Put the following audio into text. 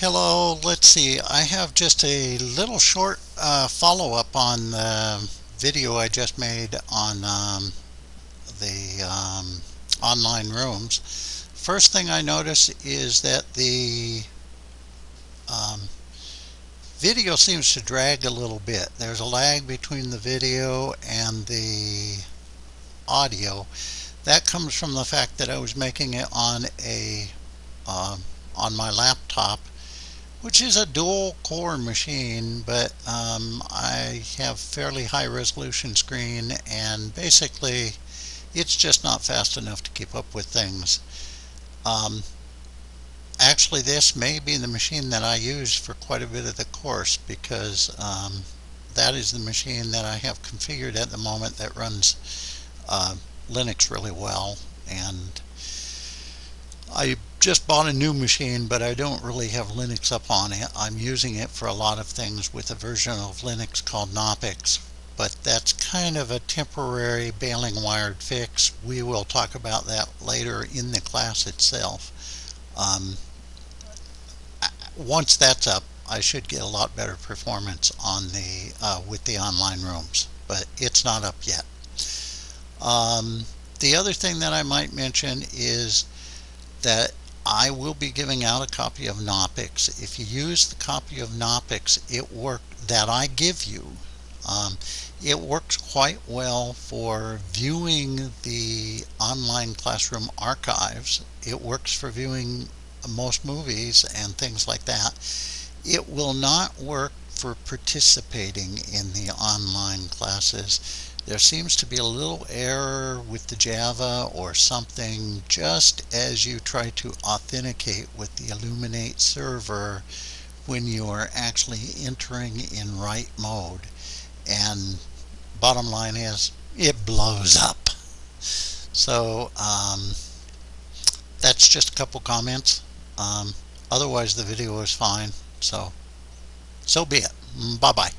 Hello, let's see. I have just a little short uh, follow-up on the video I just made on um, the um, online rooms. First thing I notice is that the um, video seems to drag a little bit. There's a lag between the video and the audio. That comes from the fact that I was making it on a um, on my laptop which is a dual core machine but um, I have fairly high resolution screen and basically it's just not fast enough to keep up with things. Um, actually this may be the machine that I use for quite a bit of the course because um, that is the machine that I have configured at the moment that runs uh, Linux really well and I just bought a new machine but I don't really have Linux up on it. I'm using it for a lot of things with a version of Linux called Knoppix but that's kind of a temporary baling wired fix. We will talk about that later in the class itself. Um, once that's up I should get a lot better performance on the uh, with the online rooms but it's not up yet. Um, the other thing that I might mention is that I will be giving out a copy of Knoppix. If you use the copy of Knoppix, it work that I give you, um, it works quite well for viewing the online classroom archives. It works for viewing most movies and things like that. It will not work for participating in the online classes there seems to be a little error with the Java or something just as you try to authenticate with the Elluminate server when you are actually entering in write mode. And bottom line is it blows up. So um, that's just a couple comments. Um, otherwise the video is fine. So so be it. Bye bye